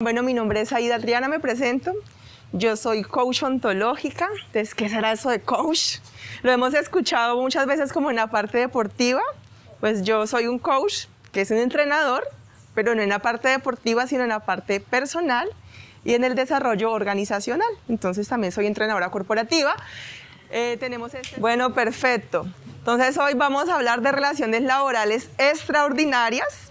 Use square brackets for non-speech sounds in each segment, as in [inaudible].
Bueno, mi nombre es Aida Adriana, me presento. Yo soy coach ontológica. Entonces, ¿qué será eso de coach? Lo hemos escuchado muchas veces como en la parte deportiva. Pues yo soy un coach, que es un entrenador, pero no en la parte deportiva, sino en la parte personal y en el desarrollo organizacional. Entonces también soy entrenadora corporativa. Eh, tenemos este... Bueno, perfecto. Entonces hoy vamos a hablar de relaciones laborales extraordinarias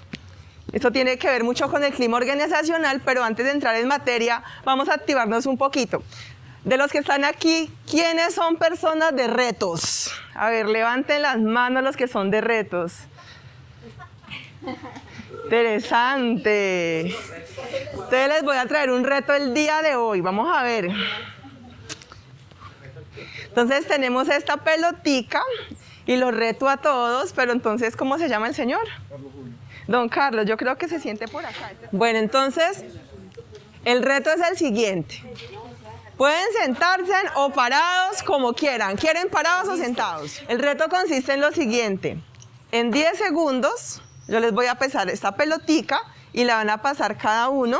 esto tiene que ver mucho con el clima organizacional, pero antes de entrar en materia, vamos a activarnos un poquito. De los que están aquí, ¿quiénes son personas de retos? A ver, levanten las manos los que son de retos. Interesante. Entonces les voy a traer un reto el día de hoy. Vamos a ver. Entonces tenemos esta pelotica y los reto a todos, pero entonces, ¿cómo se llama el señor? Don Carlos, yo creo que se siente por acá. Bueno, entonces, el reto es el siguiente. Pueden sentarse o parados como quieran. ¿Quieren parados o sentados? El reto consiste en lo siguiente. En 10 segundos, yo les voy a pesar esta pelotica y la van a pasar cada uno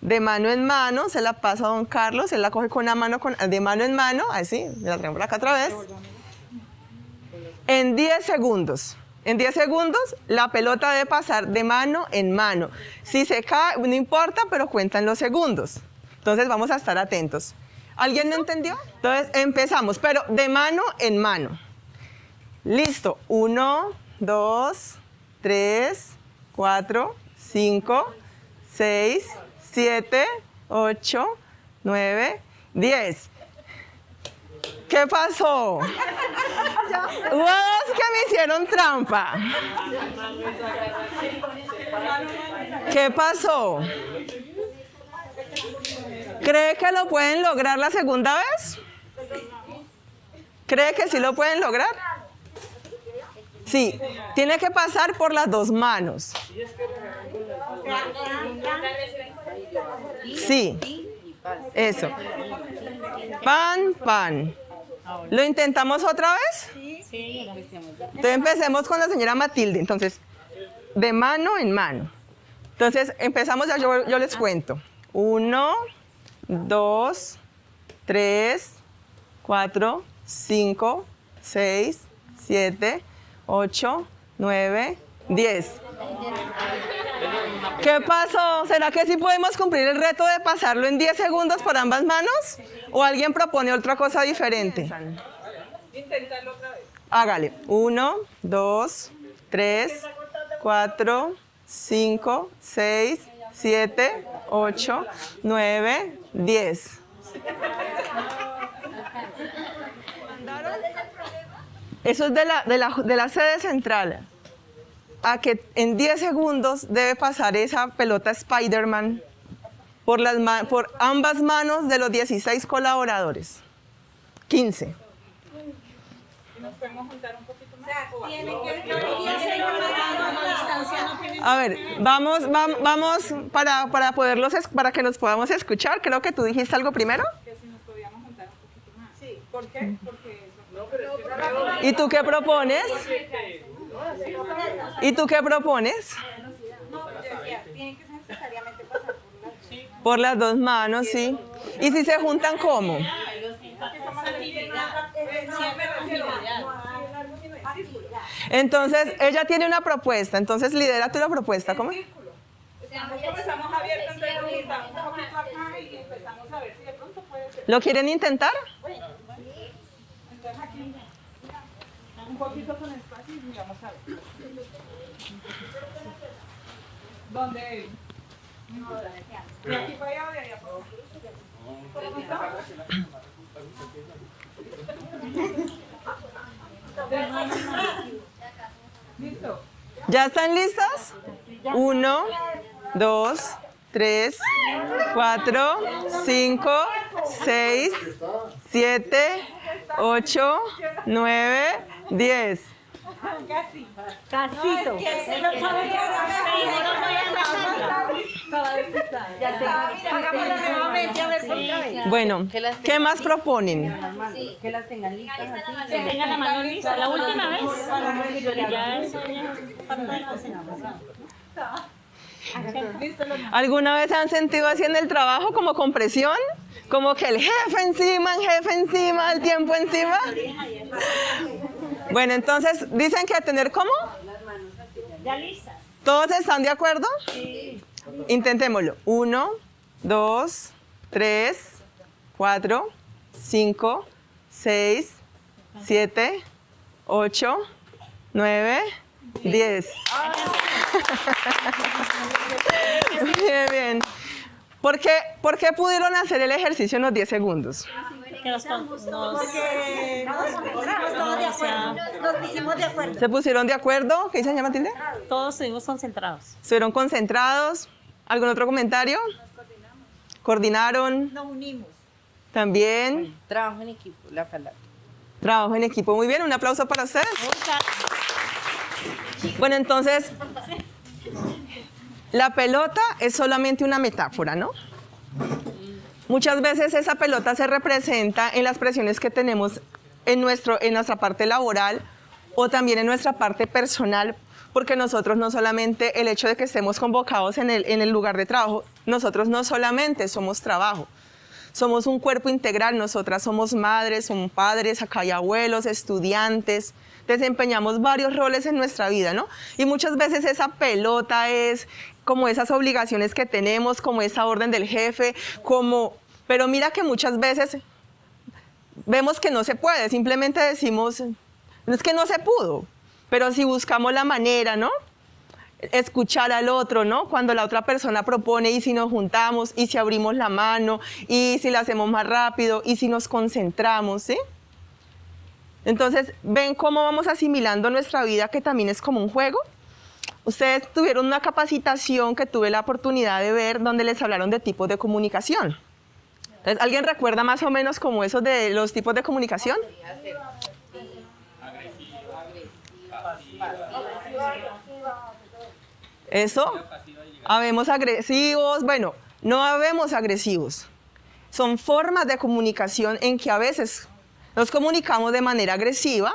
de mano en mano. Se la pasa a don Carlos, él la coge con la mano, con, de mano en mano, así, la traemos por acá otra vez. En 10 segundos. En 10 segundos, la pelota debe pasar de mano en mano. Si se cae, no importa, pero cuentan los segundos. Entonces vamos a estar atentos. ¿Alguien no entendió? Entonces empezamos, pero de mano en mano. Listo. 1, 2, 3, 4, 5, 6, 7, 8, 9, 10. ¿Qué pasó? ¡Wow! que me hicieron trampa. ¿Qué pasó? ¿Cree que lo pueden lograr la segunda vez? ¿Cree que sí lo pueden lograr? Sí, tiene que pasar por las dos manos. Sí, eso. Pan, pan. ¿Lo intentamos otra vez? Sí. Entonces empecemos con la señora Matilde. Entonces, de mano en mano. Entonces, empezamos ya, yo, yo les cuento. Uno, dos, tres, cuatro, cinco, seis, siete, ocho, nueve, diez. ¿Qué pasó? ¿Será que sí podemos cumplir el reto de pasarlo en 10 segundos por ambas manos? ¿O alguien propone otra cosa diferente? Inténtalo otra vez. Hágale. 1, 2, 3, 4, 5, 6, 7, 8, 9, 10. Eso es de la, de la, de la sede central a que en 10 segundos debe pasar esa pelota Spider-Man por, por ambas manos de los 16 colaboradores. 15. A ver, vamos, vamos, vamos para, para, poderlos, para que nos podamos escuchar. Creo que tú dijiste algo primero. Que si nos podíamos juntar un poquito más. Sí, ¿por qué? Porque... ¿Y tú qué propones? ¿Y tú qué propones? Por las dos manos, sí. ¿Y si se juntan cómo? Entonces, ella tiene una propuesta, entonces lidera tú la propuesta, ¿cómo? ¿Lo quieren intentar? Un poquito con vamos a ver. ¿Dónde? ¿De aquí para allá o de allá ¿Listo? ¿Ya están listas? Uno, dos, tres, cuatro, cinco, seis, siete, ocho, nueve, diez. Casi. Casito. Bueno, ¿qué más proponen? Que las tengan listas. Que tengan la mano lista. La última vez. ¿Alguna vez se han sentido así en el trabajo como con presión? Como que el jefe encima, el jefe encima, el tiempo encima. Bueno, entonces, dicen que tener cómo? Las manos Ya listas. ¿Todos están de acuerdo? Sí. Intentémoslo. Uno, dos, tres, cuatro, cinco, seis, siete, ocho, nueve, diez. [laughs] Bien, bien. ¿Por qué, ¿Por qué pudieron hacer el ejercicio en los 10 segundos? Nos, pusimos de acuerdo. ¿Se pusieron de acuerdo? ¿Qué dice señora Matilde? Todos estuvimos concentrados. ¿Estuvieron concentrados? ¿Algún otro comentario? Nos coordinamos. ¿Coordinaron? Nos unimos. También. trabajo en equipo, la palabra. Trabajo en equipo. Muy bien, un aplauso para ustedes. Bueno, entonces, la pelota es solamente una metáfora, ¿no? Muchas veces esa pelota se representa en las presiones que tenemos en, nuestro, en nuestra parte laboral o también en nuestra parte personal, porque nosotros no solamente el hecho de que estemos convocados en el, en el lugar de trabajo, nosotros no solamente somos trabajo, somos un cuerpo integral, nosotras somos madres, somos padres, acá hay abuelos, estudiantes, desempeñamos varios roles en nuestra vida, ¿no? Y muchas veces esa pelota es como esas obligaciones que tenemos, como esa orden del jefe, como... Pero mira que muchas veces vemos que no se puede, simplemente decimos, no es que no se pudo, pero si buscamos la manera, ¿no? escuchar al otro, ¿no? Cuando la otra persona propone y si nos juntamos y si abrimos la mano y si la hacemos más rápido y si nos concentramos, ¿sí? Entonces, ¿ven cómo vamos asimilando nuestra vida que también es como un juego? Ustedes tuvieron una capacitación que tuve la oportunidad de ver donde les hablaron de tipos de comunicación. Entonces, ¿alguien recuerda más o menos como esos de los tipos de comunicación? Eso. Habemos agresivos. Bueno, no habemos agresivos. Son formas de comunicación en que a veces nos comunicamos de manera agresiva,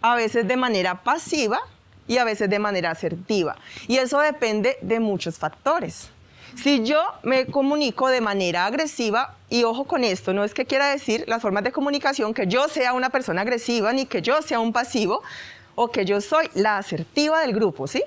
a veces de manera pasiva y a veces de manera asertiva. Y eso depende de muchos factores. Si yo me comunico de manera agresiva, y ojo con esto, no es que quiera decir las formas de comunicación que yo sea una persona agresiva, ni que yo sea un pasivo, o que yo soy la asertiva del grupo, ¿sí?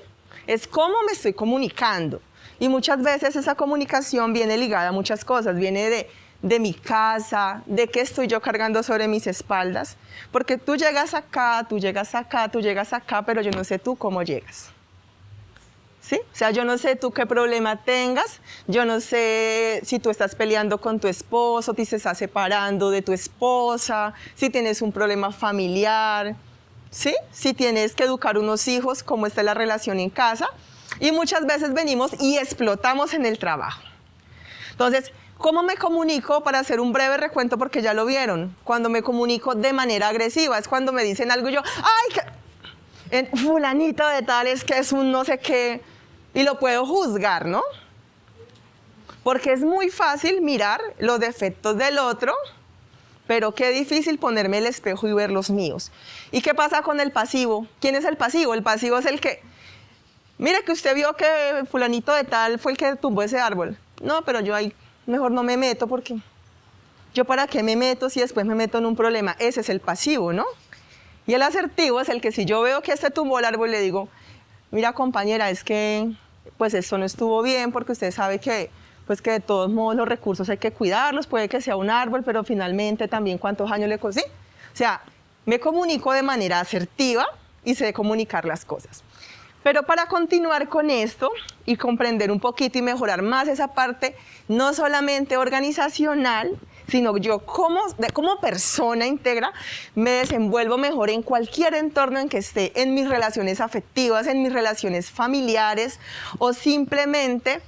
es cómo me estoy comunicando. Y muchas veces esa comunicación viene ligada a muchas cosas, viene de, de mi casa, de qué estoy yo cargando sobre mis espaldas, porque tú llegas acá, tú llegas acá, tú llegas acá, pero yo no sé tú cómo llegas. ¿Sí? O sea, yo no sé tú qué problema tengas, yo no sé si tú estás peleando con tu esposo, si se está separando de tu esposa, si tienes un problema familiar, ¿sí? Si tienes que educar unos hijos, cómo está la relación en casa. Y muchas veces venimos y explotamos en el trabajo. Entonces, ¿cómo me comunico? Para hacer un breve recuento, porque ya lo vieron. Cuando me comunico de manera agresiva, es cuando me dicen algo y yo, ¡ay! Fulanito de tal es que es un no sé qué, y lo puedo juzgar, ¿no? Porque es muy fácil mirar los defectos del otro pero qué difícil ponerme el espejo y ver los míos. ¿Y qué pasa con el pasivo? ¿Quién es el pasivo? El pasivo es el que, mire que usted vio que fulanito de tal fue el que tumbó ese árbol. No, pero yo ahí mejor no me meto porque yo para qué me meto si después me meto en un problema. Ese es el pasivo, ¿no? Y el asertivo es el que si yo veo que este tumbó el árbol le digo, mira compañera, es que pues esto no estuvo bien porque usted sabe que pues que de todos modos los recursos hay que cuidarlos, puede que sea un árbol, pero finalmente también cuántos años le cosí. O sea, me comunico de manera asertiva y sé comunicar las cosas. Pero para continuar con esto y comprender un poquito y mejorar más esa parte, no solamente organizacional, sino yo como, persona íntegra me desenvuelvo mejor en cualquier entorno en que esté, en mis relaciones afectivas, en mis relaciones familiares o simplemente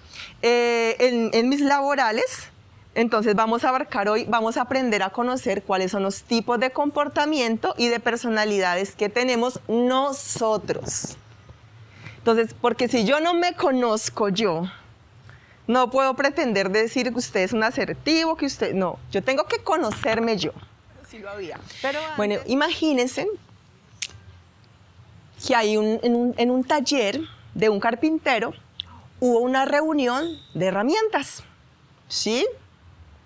eh, en, mis laborales, entonces vamos a abarcar hoy, vamos a aprender a conocer cuáles son los tipos de comportamiento y de personalidades que tenemos nosotros. Entonces, porque si yo no me conozco yo, no puedo pretender decir que usted es un asertivo, que usted, no, yo tengo que conocerme yo. Sí lo había. Pero Bueno, imagínense que hay en un taller de un carpintero hubo una reunión de herramientas. ¿Sí?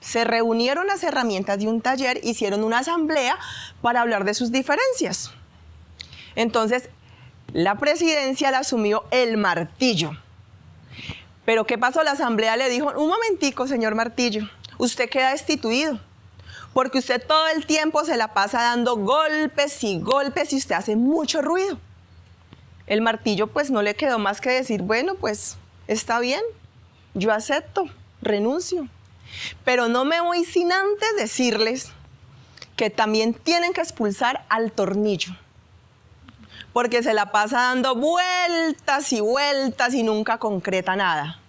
Se reunieron las herramientas de un taller, hicieron una asamblea para hablar de sus diferencias. Entonces, la presidencia la asumió el martillo. Pero ¿qué pasó? La asamblea le dijo, un momentico, señor Martillo, usted queda destituido, porque usted todo el tiempo se la pasa dando golpes y golpes y usted hace mucho ruido. El martillo pues no le quedó más que decir, bueno, pues está bien, yo acepto, renuncio. Pero no me voy sin antes decirles que también tienen que expulsar al tornillo porque se la pasa dando vueltas y vueltas y nunca concreta nada.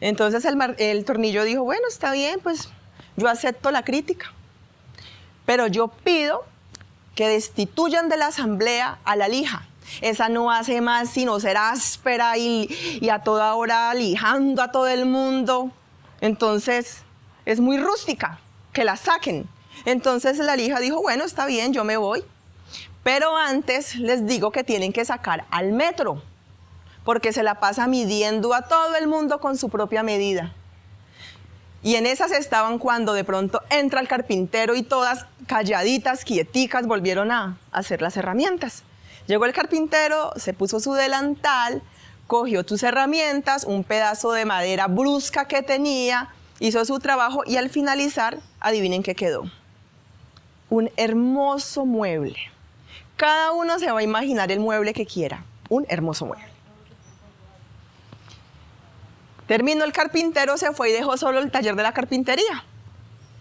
Entonces el, tornillo dijo, bueno, está bien, pues yo acepto la crítica, pero yo pido que destituyan de la asamblea a la lija. Esa no hace más sino ser áspera y, y a toda hora lijando a todo el mundo. Entonces es muy rústica, que la saquen. Entonces la lija dijo, bueno, está bien, yo me voy. Pero antes les digo que tienen que sacar al metro, porque se la pasa midiendo a todo el mundo con su propia medida. Y en esas estaban cuando de pronto entra el carpintero y todas calladitas, quieticas, volvieron a hacer las herramientas. Llegó el carpintero, se puso su delantal, cogió tus herramientas, un pedazo de madera brusca que tenía, hizo su trabajo y al finalizar, adivinen qué quedó. Un hermoso mueble. Cada uno se va a imaginar el mueble que quiera, un hermoso mueble. Terminó el carpintero, se fue y dejó solo el taller de la carpintería.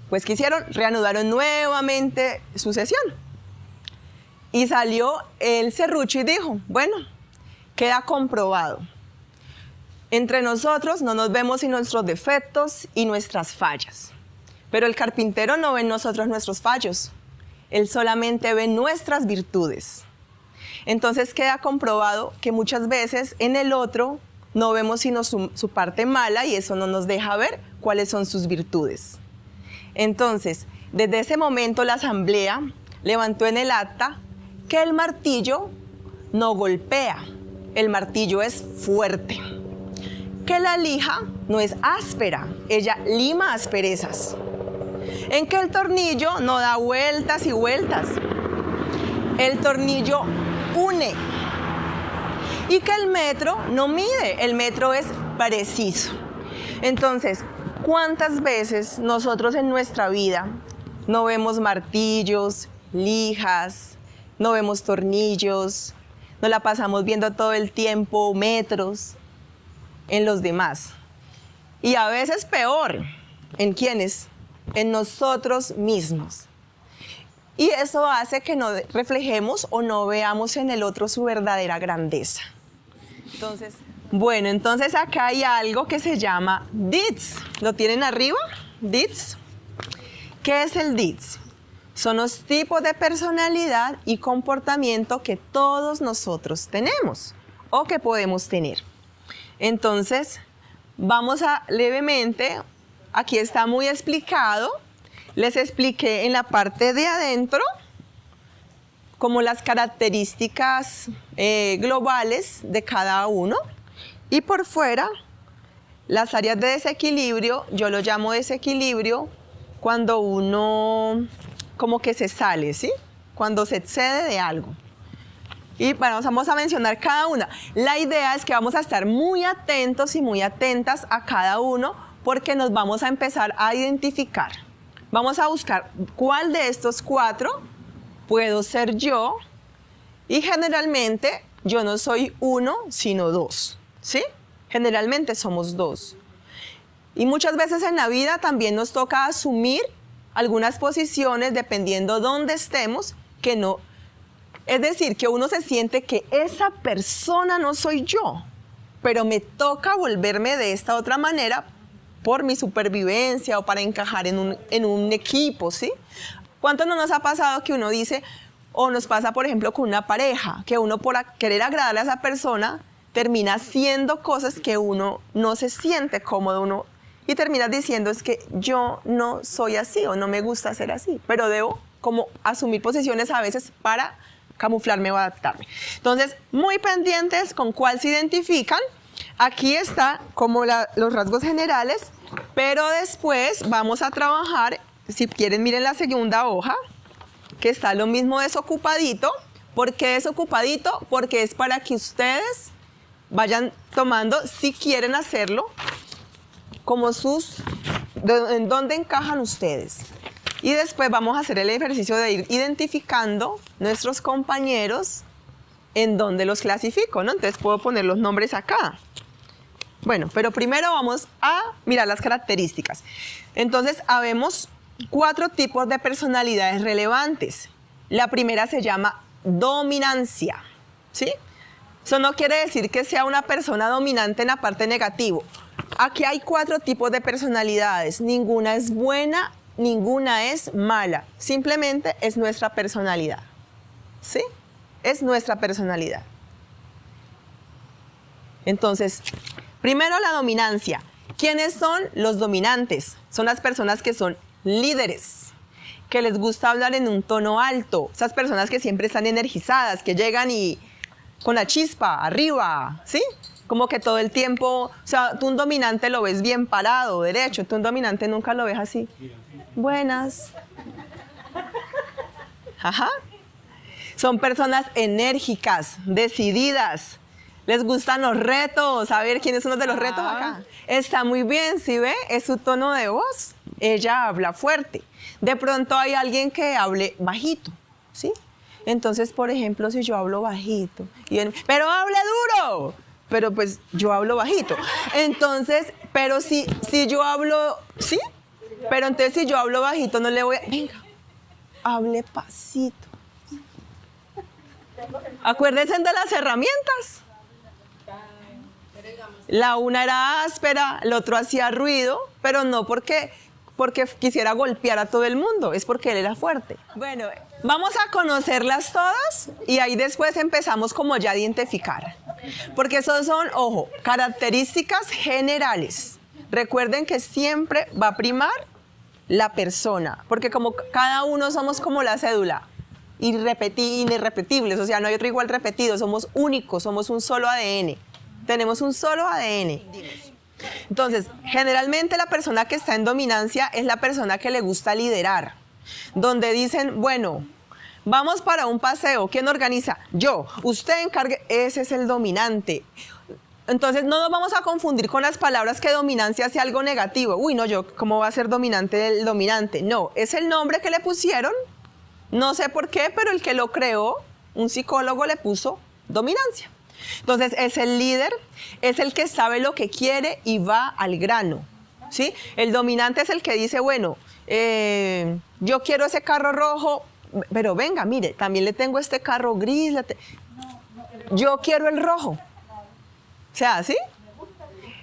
Pues ¿qué hicieron? Reanudaron nuevamente su sesión. Y salió el serrucho y dijo, bueno, queda comprobado. Entre nosotros no nos vemos sin nuestros defectos y nuestras fallas. Pero el carpintero no ve en nosotros nuestros fallos, él solamente ve nuestras virtudes. Entonces queda comprobado que muchas veces en el otro no vemos sino su, parte mala y eso no nos deja ver cuáles son sus virtudes. Entonces, desde ese momento la asamblea levantó en el acta que el martillo no golpea, el martillo es fuerte. Que la lija no es áspera, ella lima asperezas en que el tornillo no da vueltas y vueltas. El tornillo une. Y que el metro no mide, el metro es preciso. Entonces, ¿cuántas veces nosotros en nuestra vida no vemos martillos, lijas, no vemos tornillos, no la pasamos viendo todo el tiempo metros en los demás? Y a veces peor, ¿en quiénes? En nosotros mismos. Y eso hace que no reflejemos o no veamos en el otro su verdadera grandeza. Entonces, bueno, entonces acá hay algo que se llama DITS. ¿Lo tienen arriba? DITS. ¿Qué es el DITS? Son los tipos de personalidad y comportamiento que todos nosotros tenemos o que podemos tener. Entonces, vamos a levemente Aquí está muy explicado. Les expliqué en la parte de adentro como las características eh, globales de cada uno y por fuera las áreas de desequilibrio, yo lo llamo desequilibrio cuando uno como que se sale, ¿sí? Cuando se excede de algo. Y bueno, vamos a mencionar cada una. La idea es que vamos a estar muy atentos y muy atentas a cada uno porque nos vamos a empezar a identificar. Vamos a buscar cuál de estos cuatro puedo ser yo y generalmente yo no soy uno, sino dos, ¿sí? Generalmente somos dos. Y muchas veces en la vida también nos toca asumir algunas posiciones dependiendo dónde estemos, que no... Es decir, que uno se siente que esa persona no soy yo, pero me toca volverme de esta otra manera por mi supervivencia o para encajar en un, en un equipo, ¿sí? ¿Cuánto no nos ha pasado que uno dice, o nos pasa, por ejemplo, con una pareja, que uno por querer agradarle a esa persona termina haciendo cosas que uno no se siente cómodo, uno, y termina diciendo es que yo no soy así o no me gusta ser así, pero debo como asumir posiciones a veces para camuflarme o adaptarme. Entonces, muy pendientes con cuál se identifican. Aquí está como los rasgos generales, pero después vamos a trabajar, si quieren miren la segunda hoja, que está lo mismo desocupadito. ¿Por qué desocupadito? Porque es para que ustedes vayan tomando, si quieren hacerlo, como sus, en dónde encajan ustedes. Y después vamos a hacer el ejercicio de ir identificando nuestros compañeros en dónde los clasifico, ¿no? Entonces puedo poner los nombres acá. Bueno, pero primero vamos a mirar las características. Entonces, habemos cuatro tipos de personalidades relevantes. La primera se llama dominancia, ¿sí? Eso no quiere decir que sea una persona dominante en la parte negativo. Aquí hay cuatro tipos de personalidades. Ninguna es buena, ninguna es mala. Simplemente es nuestra personalidad. ¿Sí? Es nuestra personalidad. Entonces, primero la dominancia. ¿Quiénes son los dominantes? Son las personas que son líderes, que les gusta hablar en un tono alto. Esas personas que siempre están energizadas, que llegan y con la chispa arriba, ¿sí? Como que todo el tiempo, o sea, tú un dominante lo ves bien parado, derecho, tú un dominante nunca lo ves así. Buenas. Ajá. Son personas enérgicas, decididas. Les gustan los retos. A ver, ¿quiénes son los de los retos acá? Está muy bien, ¿sí ve? Es su tono de voz. Ella habla fuerte. De pronto hay alguien que hable bajito, ¿sí? Entonces, por ejemplo, si yo hablo bajito, y él, pero hable duro, pero pues yo hablo bajito. Entonces, pero si, si yo hablo, ¿sí? Pero entonces si yo hablo bajito, no le voy a, venga, hable pasito. Acuérdense de las herramientas. La una era áspera, el otro hacía ruido, pero no porque, porque quisiera golpear a todo el mundo, es porque él era fuerte. Bueno, vamos a conocerlas todas y ahí después empezamos como ya a identificar. Porque esos son, ojo, características generales. Recuerden que siempre va a primar la persona, porque como cada uno somos como la cédula, irrepeti- irrepetibles, o sea, no hay otro igual repetido, somos únicos, somos un solo ADN, tenemos un solo ADN. Entonces, generalmente la persona que está en dominancia es la persona que le gusta liderar, donde dicen, bueno, vamos para un paseo, ¿quién organiza? Yo, usted encargue, ese es el dominante. Entonces no nos vamos a confundir con las palabras que dominancia sea algo negativo. Uy, no, yo, ¿cómo va a ser dominante el dominante? No, es el nombre que le pusieron. No sé por qué, pero el que lo creó, un psicólogo le puso dominancia. Entonces es el líder, es el que sabe lo que quiere y va al grano. ¿sí? El dominante es el que dice, bueno, eh, yo quiero ese carro rojo, pero venga, mire, también le tengo este carro gris. Yo quiero el rojo. O sea, ¿sí?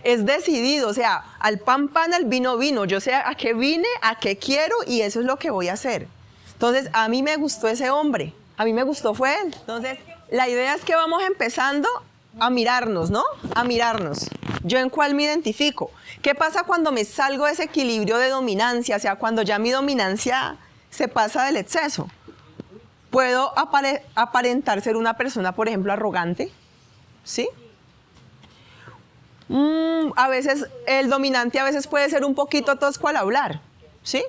Es decidido, o sea, al pan pan, al vino vino. Yo sé a qué vine, a qué quiero y eso es lo que voy a hacer. Entonces, a mí me gustó ese hombre, a mí me gustó fue él. Entonces, la idea es que vamos empezando a mirarnos, ¿no? A mirarnos. ¿Yo en cuál me identifico? ¿Qué pasa cuando me salgo de ese equilibrio de dominancia? O sea, cuando ya mi dominancia se pasa del exceso. Puedo apare- aparentar ser una persona, por ejemplo, arrogante, ¿sí? Mm, a veces el dominante a veces puede ser un poquito tosco al hablar, ¿sí?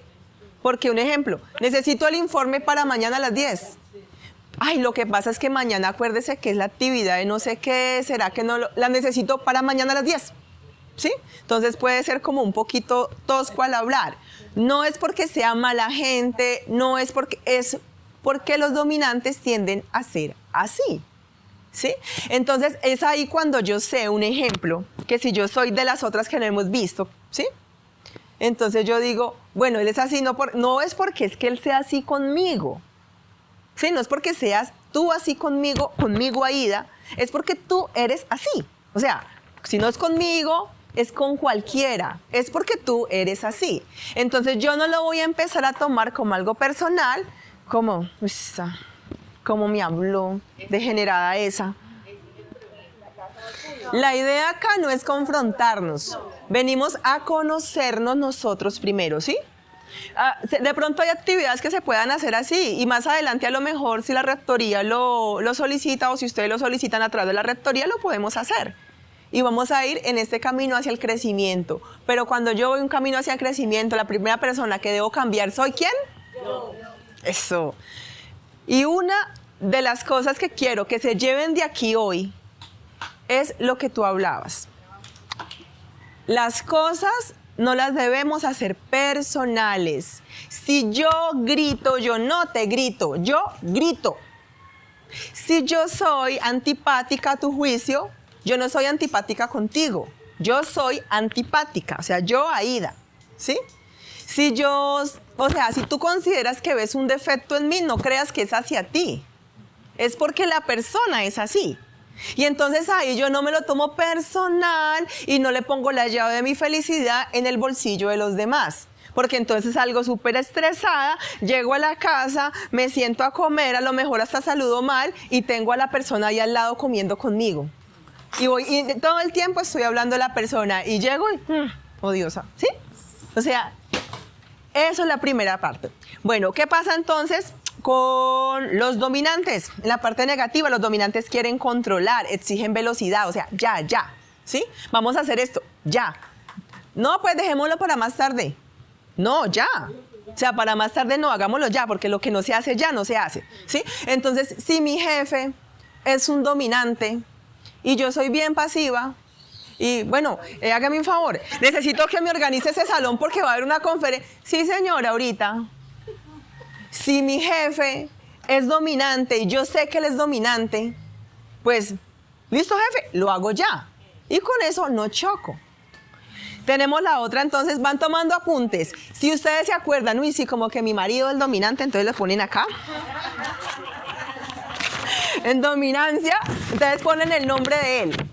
Porque un ejemplo, necesito el informe para mañana a las 10. Ay, lo que pasa es que mañana acuérdese que es la actividad de no sé qué, será que no la necesito para mañana a las 10. ¿Sí? Entonces puede ser como un poquito tosco al hablar. No es porque sea mala gente, no es porque es porque los dominantes tienden a ser así. ¿Sí? Entonces es ahí cuando yo sé un ejemplo, que si yo soy de las otras que no hemos visto, ¿sí? Entonces yo digo, bueno, él es así, no, por, no es porque es que él sea así conmigo, ¿sí? No es porque seas tú así conmigo, conmigo Aida, es porque tú eres así. O sea, si no es conmigo, es con cualquiera, es porque tú eres así. Entonces yo no lo voy a empezar a tomar como algo personal, como, "Usa, cómo me habló, degenerada esa. La idea acá no es confrontarnos, venimos a conocernos nosotros primero, ¿sí? Ah, de pronto hay actividades que se puedan hacer así y más adelante a lo mejor si la rectoría lo, lo solicita o si ustedes lo solicitan a través de la rectoría lo podemos hacer. y vamos a ir en este camino hacia el crecimiento. Pero cuando yo voy un camino hacia el crecimiento, la primera persona que debo cambiar, ¿soy quién? Yo. Eso. Y una de las cosas que quiero que se lleven de aquí hoy es lo que tú hablabas. Las cosas no las debemos hacer personales. Si yo grito, yo no te grito, yo grito. Si yo soy antipática a tu juicio, yo no soy antipática contigo. Yo soy antipática, o sea, yo Aida, ¿sí? Si yo, o sea, si tú consideras que ves un defecto en mí, no creas que es hacia ti. Es porque la persona es así. Y entonces ahí yo no me lo tomo personal y no le pongo la llave de mi felicidad en el bolsillo de los demás. Porque entonces salgo súper estresada, llego a la casa, me siento a comer, a lo mejor hasta saludo mal y tengo a la persona ahí al lado comiendo conmigo. Y, voy, todo el tiempo estoy hablando a la persona y llego y, mm, odiosa, ¿sí? O sea, eso es la primera parte. Bueno, ¿qué pasa entonces con los dominantes? En la parte negativa, los dominantes quieren controlar, exigen velocidad, o sea, ya, ya, ¿sí? Vamos a hacer esto, ya. No, pues dejémoslo para más tarde. No, ya. O sea, para más tarde no, hagámoslo ya, porque lo que no se hace ya no se hace, ¿sí? Entonces, si mi jefe es un dominante, y yo soy bien pasiva. Y bueno, eh, hágame un favor, necesito que me organice ese salón porque va a haber una conferencia. Sí, señora, ahorita. Si mi jefe es dominante y yo sé que él es dominante, pues, listo jefe, lo hago ya. Y con eso no choco. Tenemos la otra, entonces van tomando apuntes. Si ustedes se acuerdan, uy, sí, como que mi marido es dominante, entonces lo ponen acá [laughs] en dominancia, entonces ponen el nombre de él.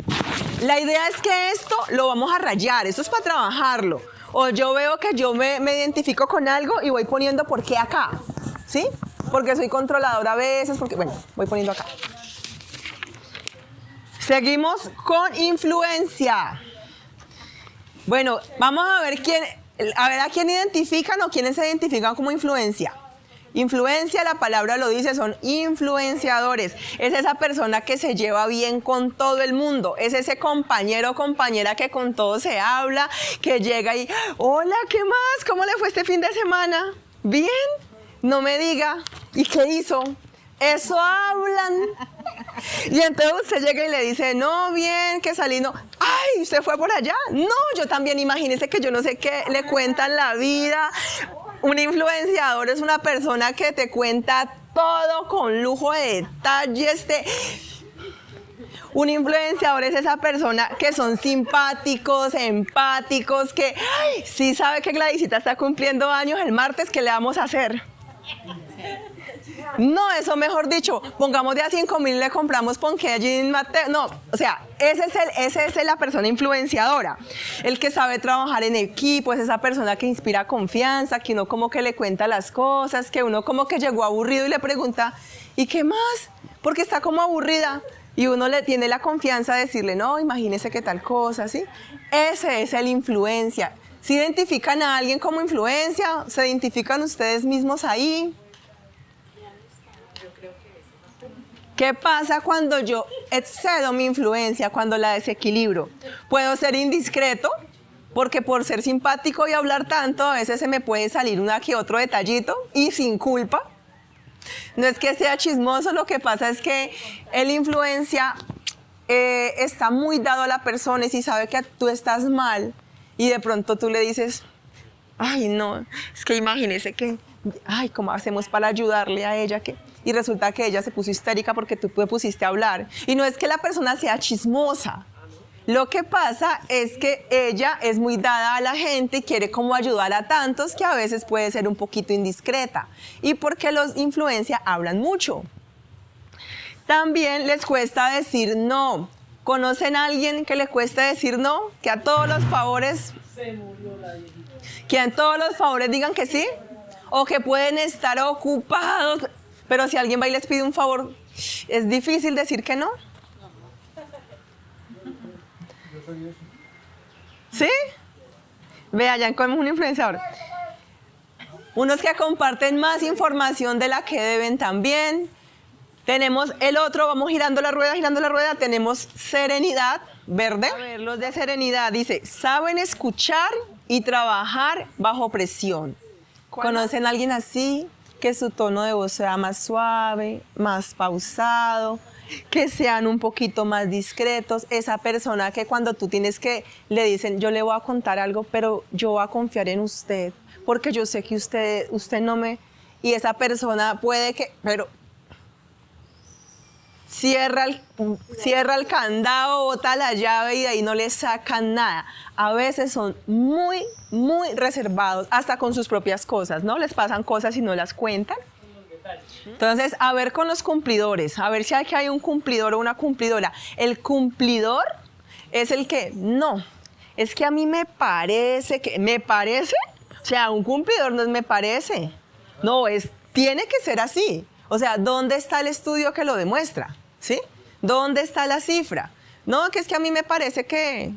La idea es que esto lo vamos a rayar, esto es para trabajarlo. O yo veo que yo me, identifico con algo y voy poniendo por qué acá, ¿sí? Porque soy controladora a veces, porque, bueno, voy poniendo acá. Seguimos con influencia. Bueno, vamos a ver quién, a ver a quién identifican o quiénes se identifican como influencia. Influencia, la palabra lo dice, son influenciadores. Es esa persona que se lleva bien con todo el mundo. Es ese compañero o compañera que con todo se habla, que llega y, hola, ¿qué más? ¿Cómo le fue este fin de semana? ¿Bien? No me diga. ¿Y qué hizo? Eso hablan. Y entonces usted llega y le dice, no, bien, que salí, no. Ay, ¿usted fue por allá? No, yo también, imagínese que yo no sé qué, le cuentan la vida. Un influenciador es una persona que te cuenta todo con lujo de detalles. Un influenciador es esa persona que son simpáticos, empáticos, que sí sabe que Gladysita está cumpliendo años el martes, ¿qué le vamos a hacer? No, eso mejor dicho, pongamos de a 5 mil le compramos ponqué allí Mateo. No, o sea, ese es, el, ese es la persona influenciadora. El que sabe trabajar en equipo, es esa persona que inspira confianza, que uno como que le cuenta las cosas, que uno como que llegó aburrido y le pregunta, ¿y qué más? Porque está como aburrida. Y uno le tiene la confianza de decirle, no, imagínese qué tal cosa, ¿sí? Ese es el influencia. ¿Se identifican a alguien como influencia? ¿Se identifican ustedes mismos ahí? ¿Qué pasa cuando yo excedo mi influencia, cuando la desequilibro? Puedo ser indiscreto, porque por ser simpático y hablar tanto, a veces se me puede salir una que otro detallito y sin culpa. No es que sea chismoso, lo que pasa es que el influencia eh, está muy dado a la persona y si sabe que tú estás mal y de pronto tú le dices, ay no, es que imagínese que, ay, ¿cómo hacemos para ayudarle a ella? que y resulta que ella se puso histérica porque tú te pusiste a hablar. Y no es que la persona sea chismosa. Lo que pasa es que ella es muy dada a la gente y quiere como ayudar a tantos que a veces puede ser un poquito indiscreta. Y porque los influencia hablan mucho. También les cuesta decir no. ¿Conocen a alguien que le cuesta decir no? Que a todos los favores... Se murió la Que a todos los favores digan que sí. O que pueden estar ocupados pero si alguien va y les pide un favor, ¿es difícil decir que no? ¿Sí? Vea, ya como un influenciador. Unos que comparten más información de la que deben también. Tenemos el otro, vamos girando la rueda, girando la rueda, tenemos serenidad, verde. A ver, los de serenidad, dice, saben escuchar y trabajar bajo presión. ¿Conocen a alguien así? Que su tono de voz sea más suave, más pausado, que sean un poquito más discretos. Esa persona que cuando tú tienes que, le dicen, yo le voy a contar algo, pero yo voy a confiar en usted, porque yo sé que usted, usted no me... Y esa persona puede que, pero cierra el, cierra el candado, bota la llave y de ahí no le sacan nada. A veces son muy, muy reservados, hasta con sus propias cosas, ¿no? Les pasan cosas y no las cuentan. Entonces, a ver con los cumplidores, a ver si aquí hay un cumplidor o una cumplidora. El cumplidor es el que, no, es que a mí me parece que, ¿me parece? O sea, un cumplidor no es me parece. No, es, tiene que ser así. O sea, ¿dónde está el estudio que lo demuestra? ¿Sí? ¿Dónde está la cifra? No, que es que a mí me parece que,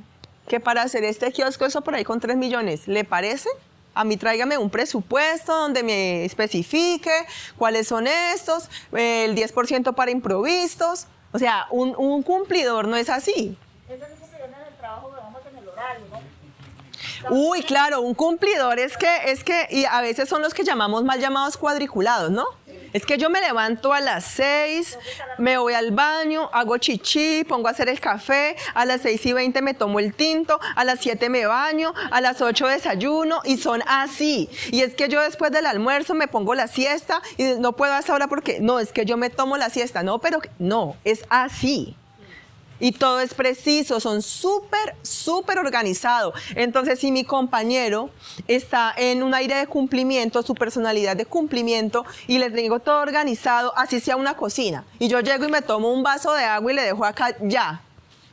que para hacer este kiosco eso por ahí con 3 millones, ¿le parece? A mí tráigame un presupuesto donde me especifique cuáles son estos, el 10% para improvisos. O sea, un, un, cumplidor no es así. Eso es un cumplidor en el trabajo, vamos en el horario, ¿no? Uy, claro, un cumplidor es que, es que, y a veces son los que llamamos mal llamados cuadriculados, ¿no? Es que yo me levanto a las 6, me voy al baño, hago chichi, pongo a hacer el café, a las 6 y 20 me tomo el tinto, a las 7 me baño, a las 8 desayuno y son así. Y es que yo después del almuerzo me pongo la siesta y no puedo hasta ahora porque no, es que yo me tomo la siesta, no, pero no, es así y todo es preciso, son súper, súper organizados. Entonces, si mi compañero está en un aire de cumplimiento, su personalidad de cumplimiento, y le tengo todo organizado, así sea una cocina, y yo llego y me tomo un vaso de agua y le dejo acá ya,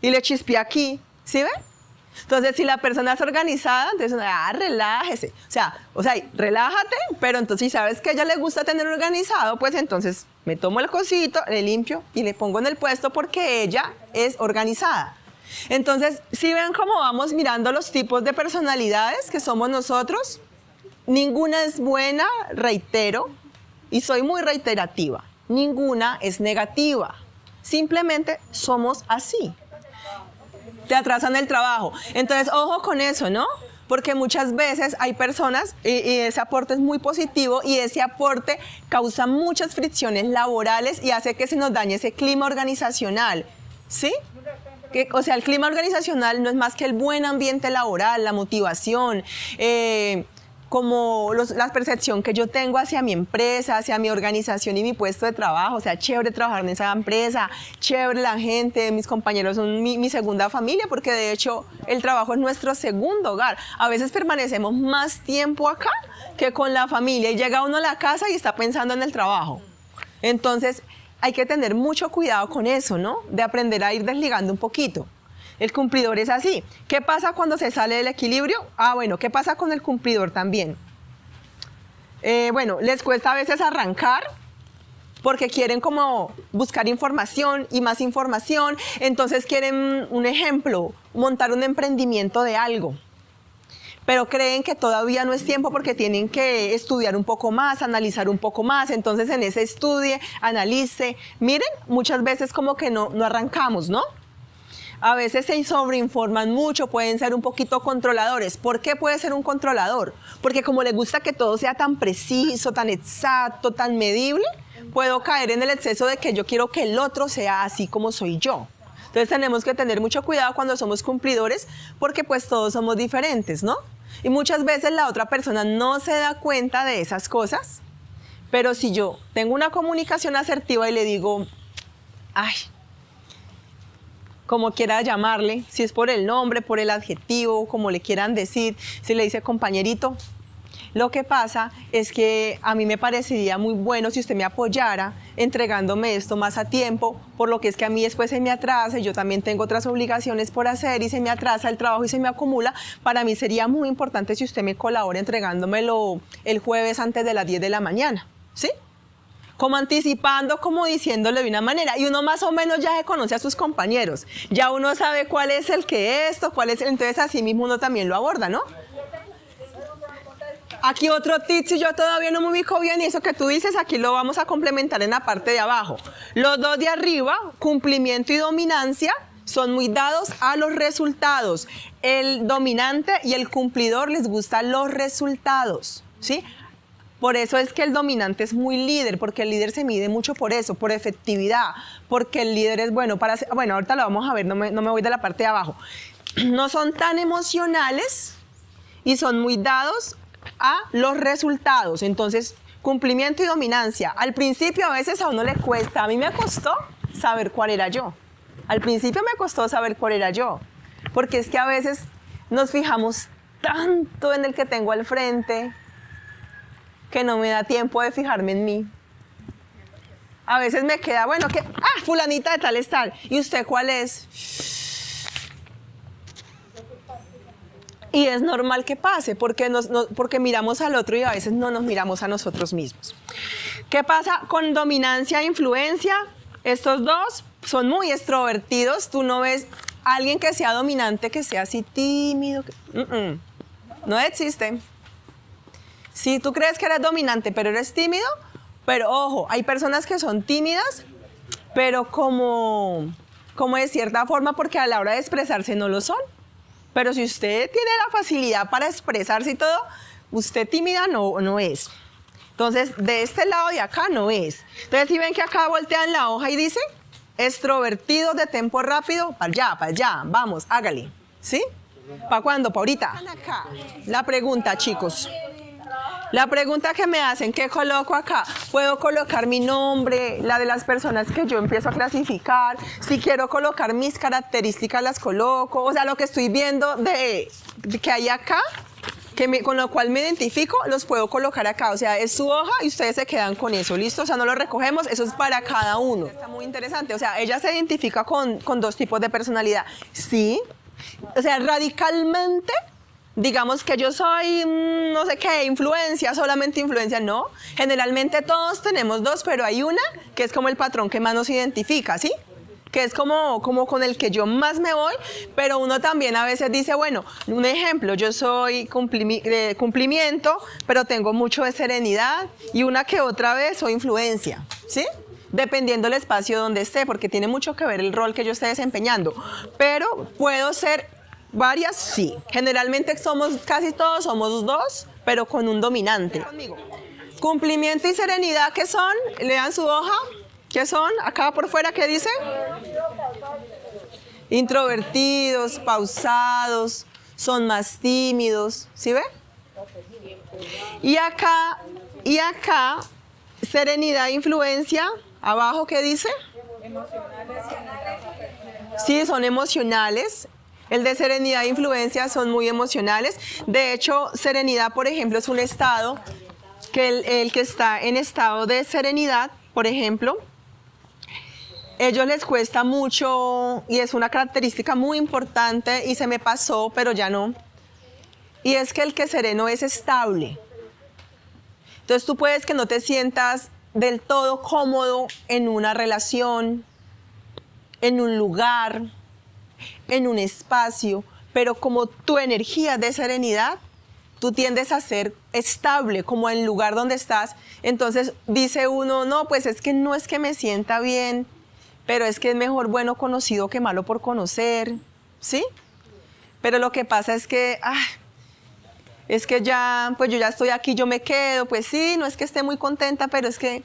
y le chispé aquí, ¿sí ve? Entonces, si la persona es organizada, entonces, ah, relájese. O sea, o sea, relájate, pero entonces si sabes que a ella le gusta tener organizado, pues entonces me tomo el cosito, le limpio y le pongo en el puesto porque ella es organizada. Entonces, si ven cómo vamos mirando los tipos de personalidades que somos nosotros, ninguna es buena, reitero, y soy muy reiterativa. Ninguna es negativa. Simplemente somos así te atrasan el trabajo. Entonces, ojo con eso, ¿no? Porque muchas veces hay personas y, ese aporte es muy positivo y ese aporte causa muchas fricciones laborales y hace que se nos dañe ese clima organizacional. ¿Sí? O sea, el clima organizacional no es más que el buen ambiente laboral, la motivación, eh, como la percepción que yo tengo hacia mi empresa, hacia mi organización y mi puesto de trabajo. O sea, chévere trabajar en esa empresa, chévere la gente, mis compañeros son mi, segunda familia, porque de hecho el trabajo es nuestro segundo hogar. A veces permanecemos más tiempo acá que con la familia y llega uno a la casa y está pensando en el trabajo. Entonces, hay que tener mucho cuidado con eso, ¿no? De aprender a ir desligando un poquito. El cumplidor es así. ¿Qué pasa cuando se sale del equilibrio? Ah, bueno, ¿qué pasa con el cumplidor también? Eh, bueno, les cuesta a veces arrancar porque quieren como buscar información y más información, entonces quieren, un ejemplo, montar un emprendimiento de algo pero creen que todavía no es tiempo porque tienen que estudiar un poco más, analizar un poco más, entonces en ese estudie, analice, miren, muchas veces como que no, no arrancamos, ¿no? A veces se sobreinforman mucho, pueden ser un poquito controladores. ¿Por qué puede ser un controlador? Porque como les gusta que todo sea tan preciso, tan exacto, tan medible, puedo caer en el exceso de que yo quiero que el otro sea así como soy yo. Entonces tenemos que tener mucho cuidado cuando somos cumplidores porque pues todos somos diferentes, ¿no? Y muchas veces la otra persona no se da cuenta de esas cosas, pero si yo tengo una comunicación asertiva y le digo, ay, como quiera llamarle, si es por el nombre, por el adjetivo, como le quieran decir, si le dice compañerito. Lo que pasa es que a mí me parecería muy bueno si usted me apoyara entregándome esto más a tiempo, por lo que es que a mí después se me atrasa y yo también tengo otras obligaciones por hacer y se me atrasa el trabajo y se me acumula. Para mí sería muy importante si usted me colabora entregándomelo el jueves antes de las 10 de la mañana. ¿Sí? Como anticipando, como diciéndole de una manera. Y uno más o menos ya se conoce a sus compañeros. Ya uno sabe cuál es el que esto, cuál es el... Entonces así mismo uno también lo aborda, ¿no? Aquí otro tip, si yo todavía no me ubico bien y eso que tú dices, aquí lo vamos a complementar en la parte de abajo. Los dos de arriba, cumplimiento y dominancia, son muy dados a los resultados. El dominante y el cumplidor les gustan los resultados, ¿sí? Por eso es que el dominante es muy líder, porque el líder se mide mucho por eso, por efectividad, porque el líder es bueno para... Bueno, ahorita lo vamos a ver, no me, no me voy de la parte de abajo. [clears throat] No son tan emocionales y son muy dados a los resultados. Entonces, cumplimiento y dominancia. Al principio a veces a uno le cuesta, a mí me costó saber cuál era yo. Al principio me costó saber cuál era yo, porque es que a veces nos fijamos tanto en el que tengo al frente que no me da tiempo de fijarme en mí. A veces me queda, bueno, que, ah, fulanita de tal es. ¿Y usted cuál es? Y es normal que pase, porque, nos, porque miramos al otro y a veces no nos miramos a nosotros mismos. ¿Qué pasa con dominancia e influencia? Estos dos son muy extrovertidos. Tú no ves alguien que sea dominante, que sea así tímido. No existe. Si tú crees que eres dominante, pero eres tímido, pero ojo, hay personas que son tímidas, pero como, como de cierta forma, porque a la hora de expresarse no lo son. Pero si usted tiene la facilidad para expresarse y todo, usted tímida no, no es. Entonces, de este lado de acá no es. Entonces, si ven que acá voltean la hoja y dice, extrovertido de tempo rápido, para allá, para allá, vamos, hágale. ¿Sí? ¿Para cuándo? ¿Para ahorita? La pregunta, chicos. La pregunta que me hacen, ¿qué coloco acá? Puedo colocar mi nombre, la de las personas que yo empiezo a clasificar. Si quiero colocar mis características, las coloco. O sea, lo que estoy viendo de, que hay acá, que con lo cual me identifico, los puedo colocar acá. O sea, es su hoja y ustedes se quedan con eso, ¿listo? O sea, no lo recogemos, eso es para cada uno. Está muy interesante. O sea, ella se identifica con, con dos tipos de personalidad. Sí, o sea, radicalmente digamos que yo soy, mm, no sé qué, influencia, solamente influencia, no. Generalmente todos tenemos dos, pero hay una que es como el patrón que más nos identifica, ¿sí? que es como, como con el que yo más me voy, pero uno también a veces dice, bueno, un ejemplo, yo soy de cumplimiento, pero tengo mucho de serenidad y una que otra vez soy influencia, ¿sí? Dependiendo del espacio donde esté, porque tiene mucho que ver el rol que yo esté desempeñando, pero puedo ser Varias sí. Generalmente somos, casi todos somos dos, pero con un dominante. Cumplimiento y serenidad, ¿qué son? Lean su hoja. ¿Qué son? Acá por fuera, ¿qué dice? Introvertidos, pausados, son más tímidos. ¿Sí ve? Y acá, y acá, serenidad e influencia. Abajo, ¿qué dice? Sí, son emocionales. El de serenidad e influencia son muy emocionales. De hecho, serenidad, por ejemplo, es un estado que el, que está en estado de serenidad, por ejemplo, ellos les cuesta mucho y es una característica muy importante y se me pasó, pero ya no. Y es que el que sereno es estable. Entonces tú puedes que no te sientas del todo cómodo en una relación, en un lugar, en un espacio, pero como tu energía de serenidad, tú tiendes a ser estable, como en el lugar donde estás. Entonces dice uno, no, pues es que no es que me sienta bien, pero es que es mejor bueno conocido que malo por conocer, ¿sí? Pero lo que pasa es que, es que ya, pues yo ya estoy aquí, yo me quedo, pues sí, no es que esté muy contenta, pero es que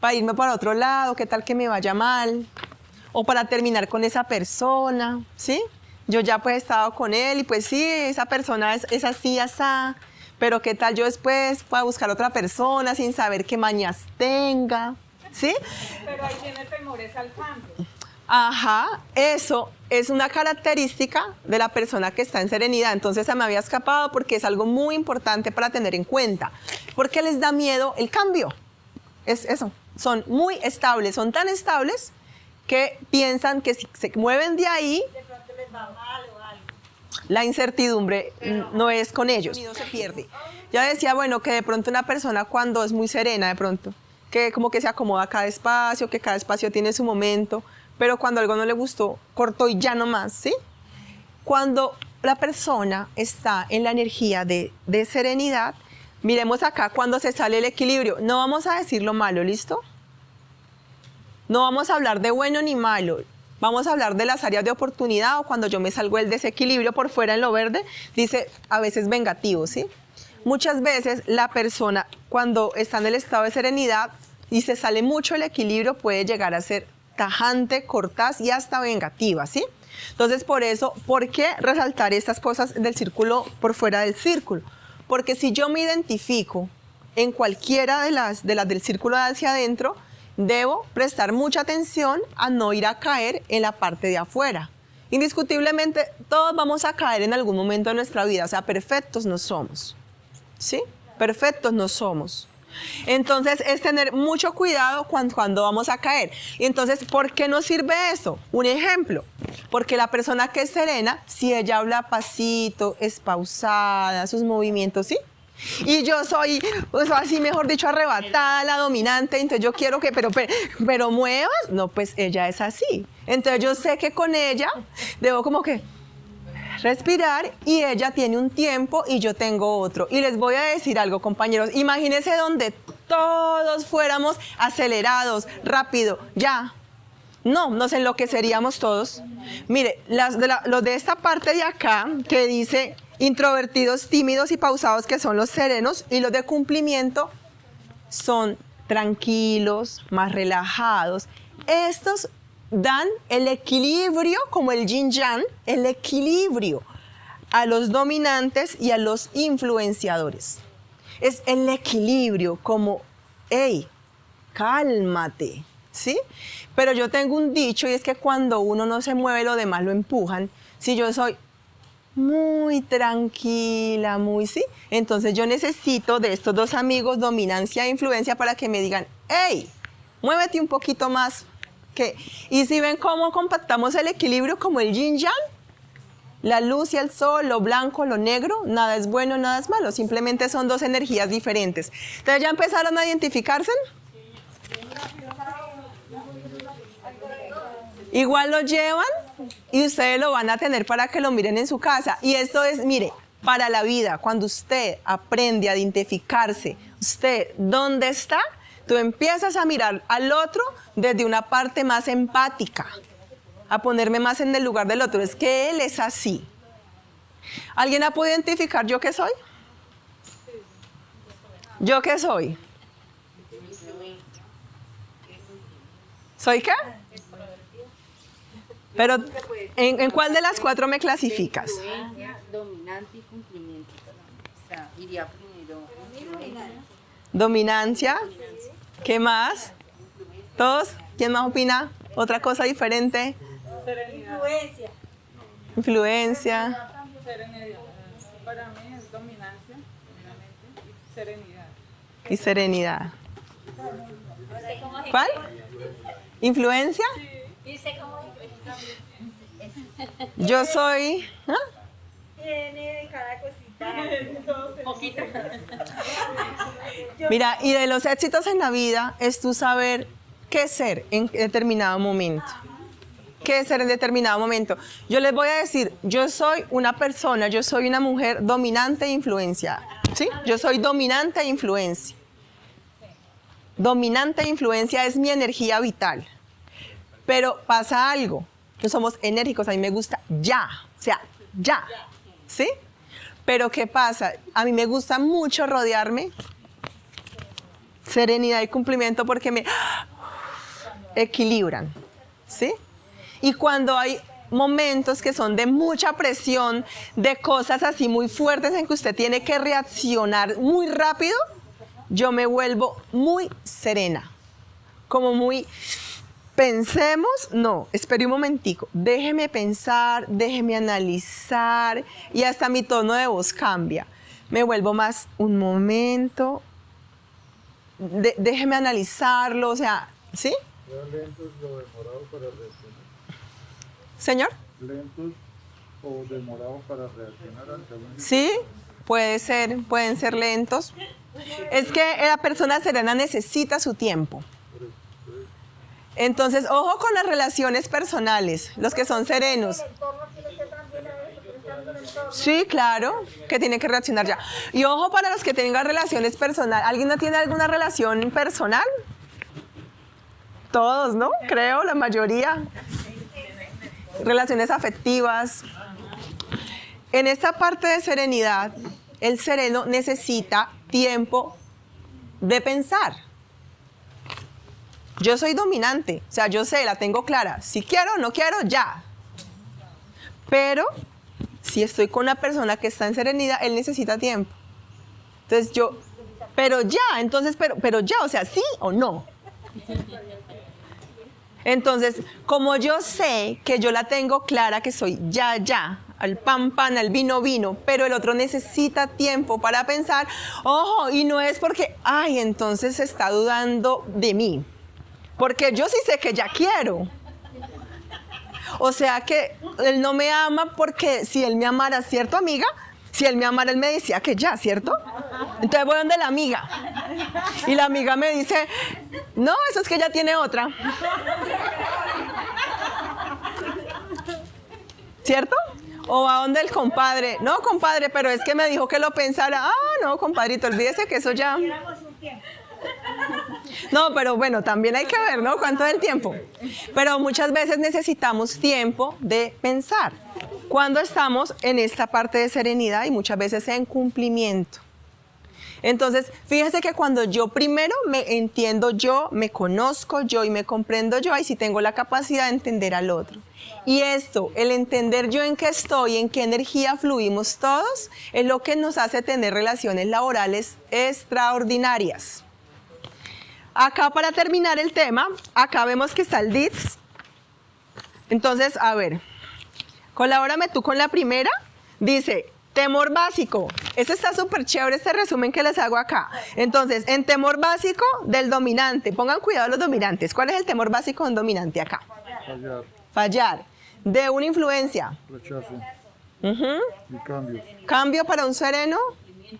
para irme para otro lado, qué tal que me vaya mal, o para terminar con esa persona, ¿sí? Yo ya pues he estado con él y pues sí, esa persona es, es así, así, pero qué tal yo después pueda buscar otra persona sin saber qué mañas tenga, ¿sí? Pero ahí tiene temores al cambio. Ajá, eso es una característica de la persona que está en serenidad. Entonces se me había escapado porque es algo muy importante para tener en cuenta. Porque les da miedo el cambio. Es eso. Son muy estables, son tan estables que piensan que si se mueven de ahí, la incertidumbre no es con ellos. se pierde. Ya decía, bueno, que de pronto una persona cuando es muy serena, de pronto, que como que se acomoda cada espacio, que cada espacio tiene su momento, pero cuando algo no le gustó, cortó y ya no más, ¿sí? Cuando la persona está en la energía de, de serenidad, Miremos acá cuando se sale el equilibrio. No vamos a decir lo malo, ¿listo? No vamos a hablar de bueno ni malo. Vamos a hablar de las áreas de oportunidad o cuando yo me salgo del desequilibrio por fuera en lo verde, dice a veces vengativo, ¿sí? Muchas veces la persona cuando está en el estado de serenidad y se sale mucho el equilibrio puede llegar a ser tajante, cortaz y hasta vengativa, ¿sí? Entonces por eso, ¿por qué resaltar estas cosas del círculo por fuera del círculo? Porque si yo me identifico en cualquiera de las, de las del círculo hacia adentro, debo prestar mucha atención a no ir a caer en la parte de afuera. Indiscutiblemente, todos vamos a caer en algún momento de nuestra vida, o sea, perfectos no somos. ¿Sí? Perfectos no somos. Entonces es tener mucho cuidado cuando, cuando, vamos a caer. Y entonces, ¿por qué nos sirve eso? Un ejemplo, porque la persona que es serena, si ella habla pasito, es pausada, sus movimientos, ¿sí? Y yo soy, pues así mejor dicho, arrebatada, la dominante, entonces yo quiero que, pero, pero, muevas, no, pues ella es así. Entonces yo sé que con ella debo como que respirar y ella tiene un tiempo y yo tengo otro. Y les voy a decir algo, compañeros, imagínense donde todos fuéramos acelerados, rápido, ya. No, nos enloqueceríamos todos. Mire, las de lo de esta parte de acá que dice Introvertidos, tímidos y pausados que son los serenos y los de cumplimiento son tranquilos, más relajados. Estos dan el equilibrio, como el yin yang, el equilibrio a los dominantes y a los influenciadores. Es el equilibrio como, hey, cálmate, ¿sí? Pero yo tengo un dicho y es que cuando uno no se mueve, lo demás lo empujan. Si yo soy muy tranquila, muy sí. Entonces yo necesito de estos dos amigos, dominancia e influencia, para que me digan, hey, muévete un poquito más. que Y si ven cómo compactamos el equilibrio como el yin yang, la luz y el sol, lo blanco, lo negro, nada es bueno, nada es malo, simplemente son dos energías diferentes. Entonces ya empezaron a identificarse. Igual lo llevan y ustedes lo van a tener para que lo miren en su casa. Y esto es, mire, para la vida, cuando usted aprende a identificarse, usted, ¿dónde está? Tú empiezas a mirar al otro desde una parte más empática, a ponerme más en el lugar del otro. Es que él es así. ¿Alguien ha podido identificar yo qué soy? ¿Yo qué soy? ¿Soy qué? Pero, ¿en, cuál de las cuatro me clasificas? Dominante y cumplimiento. O sea, iría primero. Dominancia. ¿Qué más? ¿Todos? ¿Quién más opina? ¿Otra cosa diferente? Influencia. Influencia. Para mí es dominancia, y serenidad. Y serenidad. ¿Cuál? ¿Influencia? Sí. Yo soy... ¿ah? Tiene cada cosita. Mira, y de los éxitos en la vida es tú saber qué ser en determinado momento. ¿Qué ser en determinado momento? Yo les voy a decir, yo soy una persona, yo soy una mujer dominante e influenciada. ¿Sí? Yo soy dominante e influencia. Dominante e influencia es mi energía vital. Pero pasa algo que somos enérgicos, a mí me gusta ya, o sea, ya, ¿sí? Pero ¿qué pasa? A mí me gusta mucho rodearme, serenidad y cumplimiento porque me equilibran, ¿sí? Y cuando hay momentos que son de mucha presión, de cosas así muy fuertes en que usted tiene que reaccionar muy rápido, yo me vuelvo muy serena, como muy Pensemos, no, espere un momentico, déjeme pensar, déjeme analizar y hasta mi tono de voz cambia. Me vuelvo más un momento, déjeme analizarlo, o sea, ¿sí? ¿Lentos o demorados para reaccionar? ¿Señor? ¿Lentos o demorados para reaccionar ante Sí, puede ser, pueden ser lentos. Es que la persona serena necesita su tiempo. Entonces, ojo con las relaciones personales, los que son serenos. Sí, claro, que tiene que reaccionar ya. Y ojo para los que tengan relaciones personales. ¿Alguien no tiene alguna relación personal? Todos, ¿no? Creo, la mayoría. Relaciones afectivas. En esta parte de serenidad, el sereno necesita tiempo de pensar. Yo soy dominante, o sea, yo sé, la tengo clara. Si quiero, no quiero, ya. Pero si estoy con una persona que está en serenidad, él necesita tiempo. Entonces yo, pero ya, entonces, pero, pero ya, o sea, sí o no. Entonces, como yo sé que yo la tengo clara, que soy ya, ya, al pan, pan, al vino, vino, pero el otro necesita tiempo para pensar, ojo, y no es porque, ay, entonces está dudando de mí, porque yo sí sé que ya quiero. O sea que él no me ama porque si él me amara, ¿cierto, amiga? Si él me amara, él me decía que ya, ¿cierto? Entonces voy donde la amiga. Y la amiga me dice, no, eso es que ella tiene otra. ¿Cierto? O a donde el compadre. No, compadre, pero es que me dijo que lo pensara. Ah, no, compadrito, olvídese que eso ya. No, pero bueno, también hay que ver, ¿no? ¿Cuánto es el tiempo? Pero muchas veces necesitamos tiempo de pensar. Cuando estamos en esta parte de serenidad y muchas veces en cumplimiento. Entonces, fíjese que cuando yo primero me entiendo yo, me conozco yo y me comprendo yo, ahí sí tengo la capacidad de entender al otro. Y esto, el entender yo en qué estoy, en qué energía fluimos todos, es lo que nos hace tener relaciones laborales extraordinarias. Acá para terminar el tema, acá vemos que está el DITS. Entonces, a ver, colabórame tú con la primera. Dice, temor básico. Este está súper chévere, este resumen que les hago acá. Entonces, en temor básico del dominante, pongan cuidado los dominantes. ¿Cuál es el temor básico de un dominante acá? Fallar, Fallar. De una influencia. rechazo Ujú. y cambios. Cambio para un sereno. Y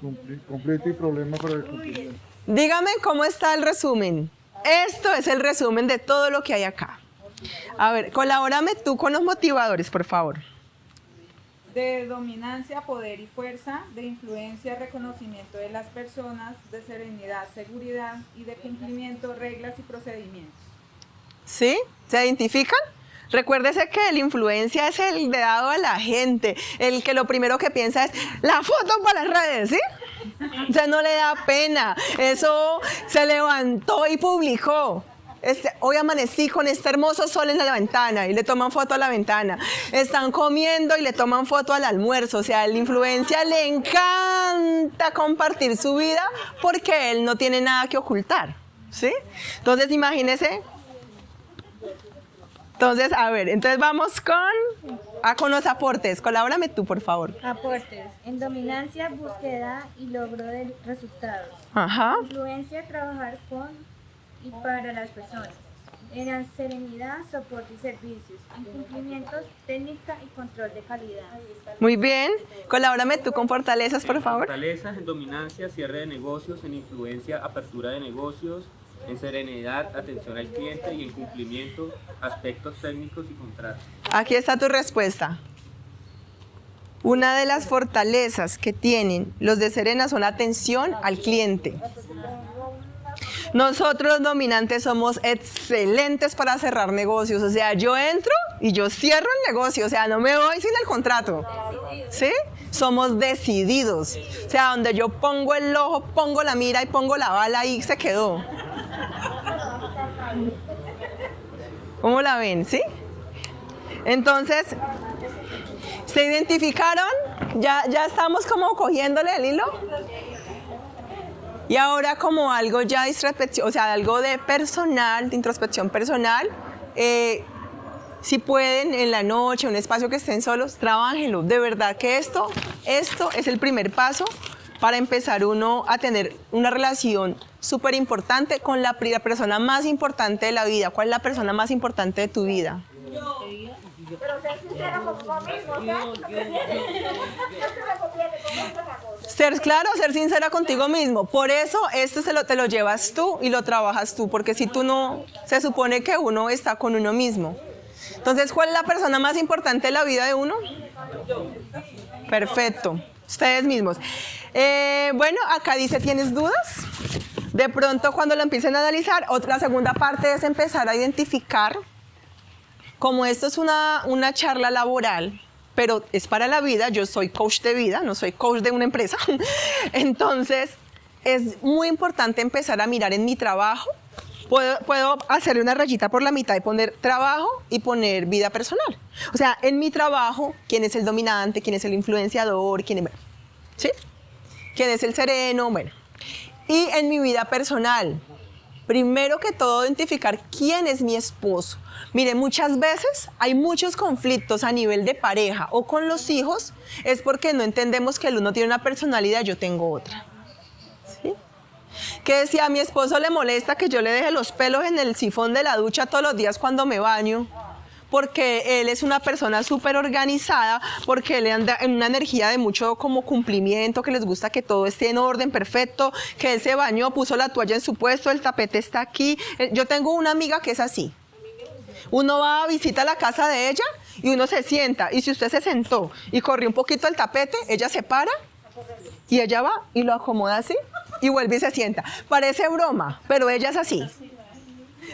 cumpli- conflicto y problema para el cumplimiento. Dígame cómo está el resumen. Esto es el resumen de todo lo que hay acá. A ver, colabórame tú con los motivadores, por favor. De dominancia, poder y fuerza, de influencia, reconocimiento de las personas, de serenidad, seguridad y de cumplimiento, reglas y procedimientos. ¿Sí? ¿Se identifican? Recuérdese que la influencia es el de dado a la gente, el que lo primero que piensa es la foto para las redes, ¿sí? Sea, no le da pena. Eso se levantó y publicó. Hoy amanecí con este hermoso sol en la ventana y le toman foto a la ventana. Están comiendo y le toman foto al almuerzo. O sea, la influencia le encanta compartir su vida porque él no tiene nada que ocultar. ¿Sí? Entonces, imagínese entonces, a ver, entonces vamos con, a con los aportes. Colabórame tú, por favor. Aportes. En dominancia, búsqueda y logro de resultados. Ajá. Influencia, trabajar con y para las personas. En la serenidad, soporte y servicios. En cumplimientos, técnica y control de calidad. Muy bien. Colabórame tú con fortalezas, por favor. Fortalezas en dominancia, cierre de negocios, en influencia, apertura de negocios, en serenidad, atención al cliente y en cumplimiento, aspectos técnicos y contratos. Aquí está tu respuesta. Una de las fortalezas que tienen los de Serena son atención al cliente. Nosotros dominantes somos excelentes para cerrar negocios. O sea, yo entro y yo cierro el negocio. O sea, no me voy sin el contrato. ¿Sí? Somos decididos. O sea, donde yo pongo el ojo, pongo la mira y pongo la bala y se quedó. ¿Cómo la ven? ¿Sí? Entonces, ¿se identificaron? ¿Ya, ya estamos como cogiéndole el hilo? Y ahora como algo ya de introspección, o sea, algo de personal, de introspección personal, eh, si pueden en la noche, un espacio que estén solos, trabájenlo. De verdad que esto, esto es el primer paso para empezar uno a tener una relación súper importante con la la persona más importante de la vida. ¿Cuál es la persona más importante de tu vida? Ser claro, ser sincera contigo mismo. Por eso esto se te lo llevas tú y lo trabajas tú, porque si tú no, se supone que uno está con uno mismo. Entonces, ¿cuál es la persona más importante de la vida de uno? Perfecto. Ustedes mismos. Eh, bueno, acá dice, ¿tienes dudas? De pronto cuando lo empiecen a analizar, otra segunda parte es empezar a identificar, como esto es una, una charla laboral, pero es para la vida, yo soy coach de vida, no soy coach de una empresa. [laughs] Entonces, es muy importante empezar a mirar en mi trabajo. Puedo, puedo hacerle una rayita por la mitad y poner trabajo y poner vida personal. O sea, en mi trabajo, quién es el dominante, quién es el influenciador, quién es, ¿sí? ¿Quién es el sereno? Bueno. Y en mi vida personal, primero que todo, identificar quién es mi esposo. Mire, muchas veces hay muchos conflictos a nivel de pareja o con los hijos, es porque no entendemos que el uno tiene una personalidad, yo tengo otra. Que si a mi esposo le molesta que yo le deje los pelos en el sifón de la ducha todos los días cuando me baño, porque él es una persona súper organizada, porque él anda en una energía de mucho como cumplimiento, que les gusta que todo esté en orden, perfecto, que él se bañó, puso la toalla en su puesto, el tapete está aquí. Eh, Yo tengo una amiga que es así. Uno va a visitar la casa de ella y uno se sienta. Y si usted se sentó y corrió un poquito el tapete, ella se para y ella va y lo acomoda así y vuelve y se sienta. Parece broma, pero ella es así.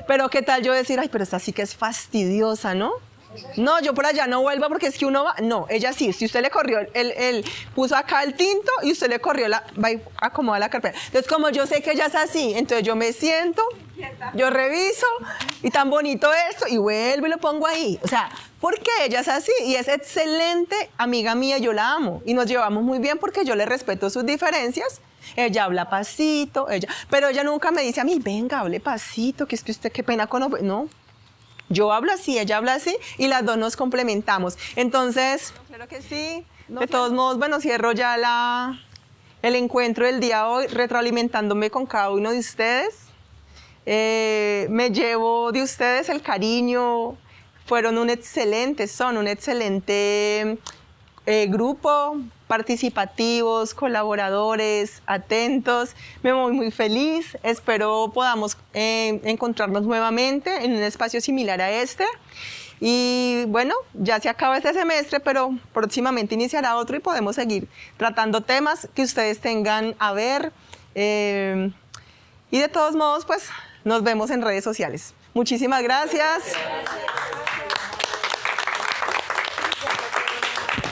Pero qué tal yo decir, ay, pero esta sí que es fastidiosa, ¿no? No, yo por allá no vuelvo porque es que uno va. No, ella sí. Si usted le corrió, el, el- puso acá el tinto y usted le corrió la. Va y acomoda la carpeta. Entonces, como yo sé que ella es así, entonces yo me siento, yo reviso y tan bonito esto y vuelvo y lo pongo ahí. O sea, porque ella es así y es excelente amiga mía, yo la amo y nos llevamos muy bien porque yo le respeto sus diferencias. Ella habla pasito, ella, pero ella nunca me dice a mí, venga, hable pasito, que es que usted qué pena con... No, yo hablo así, ella habla así y las dos nos complementamos. Entonces, claro que sí. De todos modos, bueno, cierro ya la, el encuentro del día hoy retroalimentándome con cada uno de ustedes. Eh, me llevo de ustedes el cariño. Fueron un excelente, son un excelente eh, grupo, participativos, colaboradores, atentos. Me voy muy feliz. Espero podamos eh, encontrarnos nuevamente en un espacio similar a este. Y bueno, ya se acaba este semestre, pero próximamente iniciará otro y podemos seguir tratando temas que ustedes tengan a ver. Eh, y de todos modos, pues nos vemos en redes sociales. Muchísimas gracias.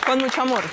Con mucho amor.